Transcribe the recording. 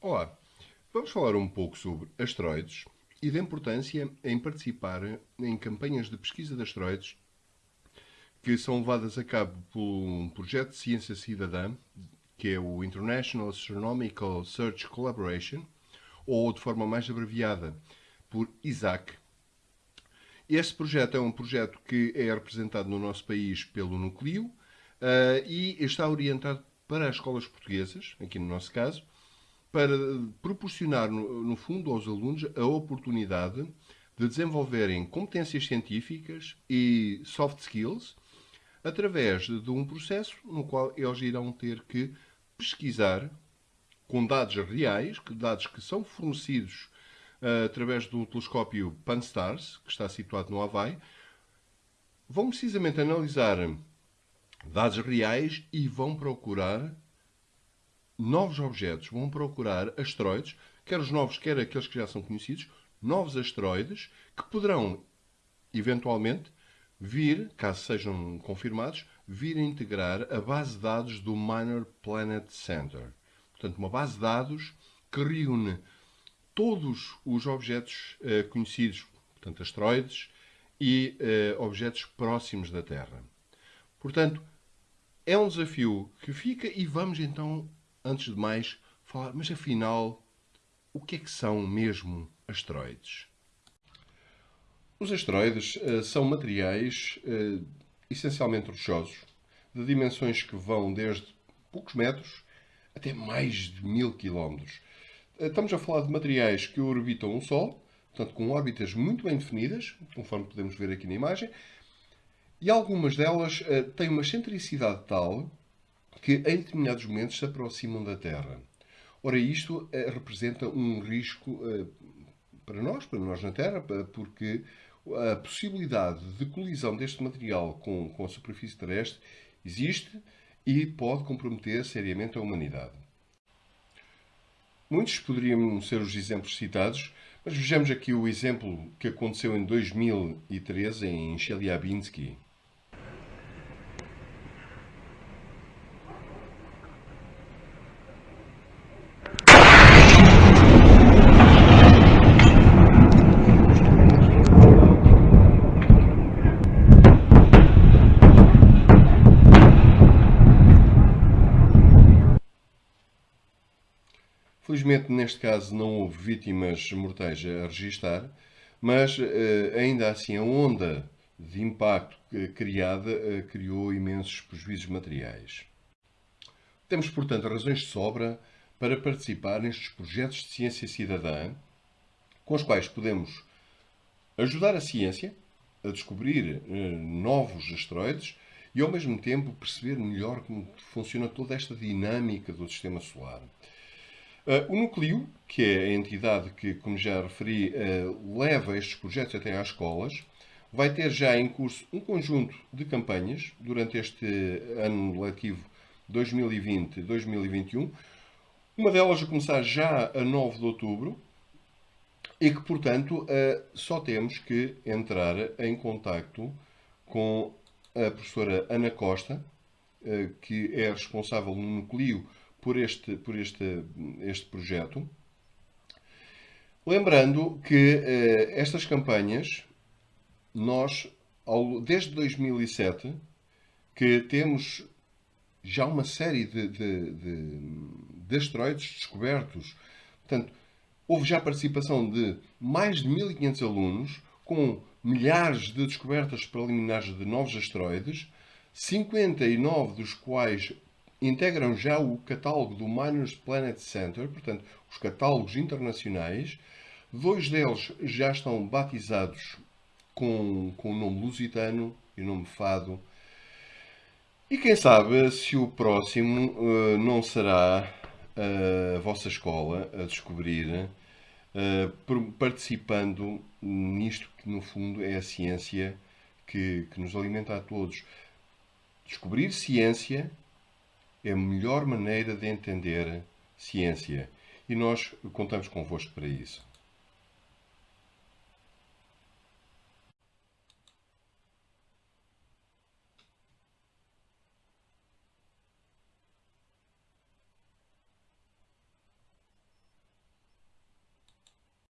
Olá, vamos falar um pouco sobre asteroides e da importância em participar em campanhas de pesquisa de asteroides que são levadas a cabo por um projeto de ciência cidadã, que é o International Astronomical Search Collaboration, ou de forma mais abreviada por ISAC. Este projeto é um projeto que é representado no nosso país pelo Núcleo uh, e está orientado para as escolas portuguesas, aqui no nosso caso, para proporcionar, no fundo, aos alunos a oportunidade de desenvolverem competências científicas e soft skills através de um processo no qual eles irão ter que pesquisar com dados reais, dados que são fornecidos uh, através do telescópio Pan-STARRS, que está situado no Havaí, vão precisamente analisar dados reais e vão procurar novos objetos, vão procurar asteroides, quer os novos, quer aqueles que já são conhecidos, novos asteroides que poderão, eventualmente, vir, caso sejam confirmados, vir a integrar a base de dados do Minor Planet Center. Portanto, uma base de dados que reúne todos os objetos uh, conhecidos, portanto, asteroides e uh, objetos próximos da Terra. Portanto, é um desafio que fica e vamos então antes de mais, falar, mas afinal, o que é que são mesmo asteroides? Os asteroides uh, são materiais uh, essencialmente rochosos, de dimensões que vão desde poucos metros até mais de mil quilómetros. Uh, estamos a falar de materiais que orbitam o Sol, portanto com órbitas muito bem definidas, conforme podemos ver aqui na imagem, e algumas delas têm uma excentricidade tal que em determinados momentos se aproximam da Terra. Ora, isto eh, representa um risco eh, para nós, para nós na Terra, porque a possibilidade de colisão deste material com, com a superfície terrestre existe e pode comprometer seriamente a humanidade. Muitos poderiam ser os exemplos citados, mas vejamos aqui o exemplo que aconteceu em 2013 em Chelyabinsk. Felizmente, neste caso, não houve vítimas mortais a registar, mas eh, ainda assim a onda de impacto criada eh, criou imensos prejuízos materiais. Temos, portanto, razões de sobra para participar nestes projetos de ciência cidadã, com os quais podemos ajudar a ciência a descobrir eh, novos asteroides e, ao mesmo tempo, perceber melhor como funciona toda esta dinâmica do sistema solar. Uh, o Núcleo, que é a entidade que, como já referi, uh, leva estes projetos até às escolas, vai ter já em curso um conjunto de campanhas durante este ano letivo 2020-2021. Uma delas a começar já a 9 de outubro e que, portanto, uh, só temos que entrar em contacto com a professora Ana Costa, que é responsável no Núcleo por este, por este, este projeto. Lembrando que eh, estas campanhas, nós, ao, desde 2007, que temos já uma série de, de, de, de asteroides descobertos. Portanto, houve já participação de mais de 1.500 alunos, com milhares de descobertas preliminares de novos asteroides, 59 dos quais integram já o catálogo do Miners Planet Center, portanto, os catálogos internacionais. Dois deles já estão batizados com, com o nome lusitano e o nome fado. E quem sabe se o próximo uh, não será uh, a vossa escola a descobrir, uh, participando nisto que no fundo é a ciência que, que nos alimenta a todos. Descobrir ciência é a melhor maneira de entender ciência e nós contamos convosco para isso.